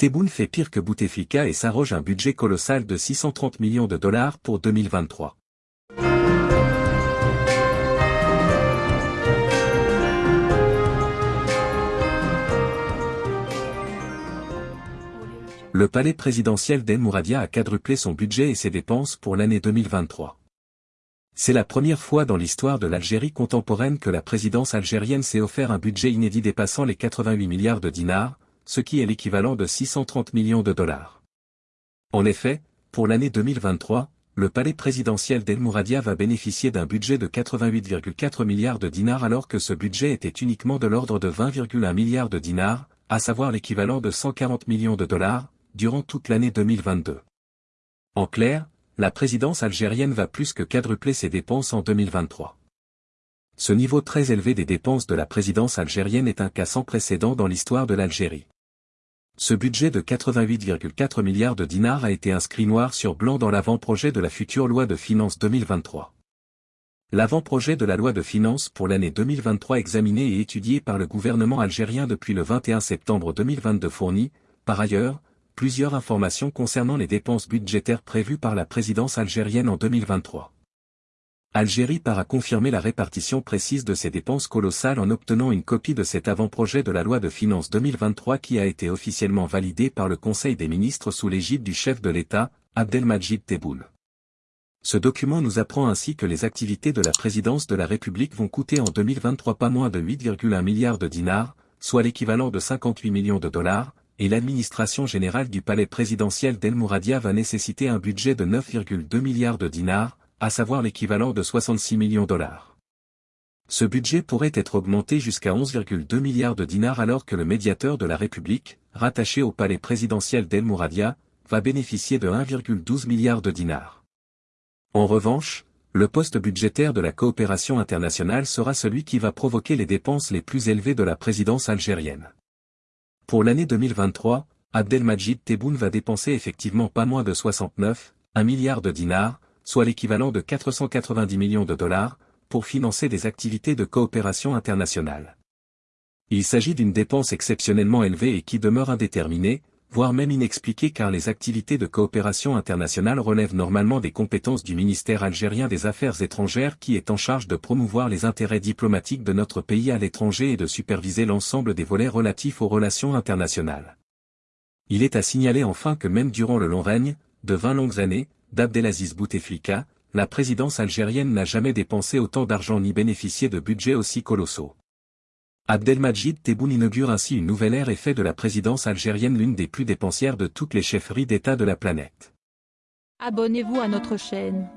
Tebboune fait pire que Bouteflika et s'arroge un budget colossal de 630 millions de dollars pour 2023. Le palais présidentiel d'El Mouradia a quadruplé son budget et ses dépenses pour l'année 2023. C'est la première fois dans l'histoire de l'Algérie contemporaine que la présidence algérienne s'est offert un budget inédit dépassant les 88 milliards de dinars, ce qui est l'équivalent de 630 millions de dollars. En effet, pour l'année 2023, le palais présidentiel d'El Mouradia va bénéficier d'un budget de 88,4 milliards de dinars alors que ce budget était uniquement de l'ordre de 20,1 milliards de dinars, à savoir l'équivalent de 140 millions de dollars, durant toute l'année 2022. En clair, la présidence algérienne va plus que quadrupler ses dépenses en 2023. Ce niveau très élevé des dépenses de la présidence algérienne est un cas sans précédent dans l'histoire de l'Algérie. Ce budget de 88,4 milliards de dinars a été inscrit noir sur blanc dans l'avant-projet de la future loi de finances 2023. L'avant-projet de la loi de finances pour l'année 2023 examiné et étudié par le gouvernement algérien depuis le 21 septembre 2022 fournit, par ailleurs, plusieurs informations concernant les dépenses budgétaires prévues par la présidence algérienne en 2023. Algérie part à confirmer la répartition précise de ces dépenses colossales en obtenant une copie de cet avant-projet de la loi de finances 2023 qui a été officiellement validé par le Conseil des ministres sous l'égide du chef de l'État, Abdelmajid Tebboune. Ce document nous apprend ainsi que les activités de la présidence de la République vont coûter en 2023 pas moins de 8,1 milliards de dinars, soit l'équivalent de 58 millions de dollars, et l'administration générale du palais présidentiel d'El Mouradia va nécessiter un budget de 9,2 milliards de dinars, à savoir l'équivalent de 66 millions de dollars. Ce budget pourrait être augmenté jusqu'à 11,2 milliards de dinars alors que le médiateur de la République, rattaché au palais présidentiel d'El Mouradia, va bénéficier de 1,12 milliards de dinars. En revanche, le poste budgétaire de la coopération internationale sera celui qui va provoquer les dépenses les plus élevées de la présidence algérienne. Pour l'année 2023, Abdelmajid Tebboune va dépenser effectivement pas moins de 69, 1 milliard de dinars, soit l'équivalent de 490 millions de dollars, pour financer des activités de coopération internationale. Il s'agit d'une dépense exceptionnellement élevée et qui demeure indéterminée, voire même inexpliquée car les activités de coopération internationale relèvent normalement des compétences du ministère algérien des Affaires étrangères qui est en charge de promouvoir les intérêts diplomatiques de notre pays à l'étranger et de superviser l'ensemble des volets relatifs aux relations internationales. Il est à signaler enfin que même durant le long règne, de 20 longues années, d'Abdelaziz Bouteflika, la présidence algérienne n'a jamais dépensé autant d'argent ni bénéficié de budgets aussi colossaux. Abdelmajid Tebboune inaugure ainsi une nouvelle ère et fait de la présidence algérienne l'une des plus dépensières de toutes les chefferies d'État de la planète. Abonnez-vous à notre chaîne.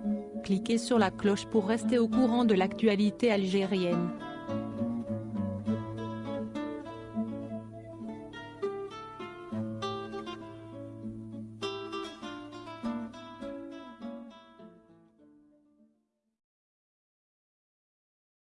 Cliquez sur la cloche pour rester au courant de l'actualité algérienne.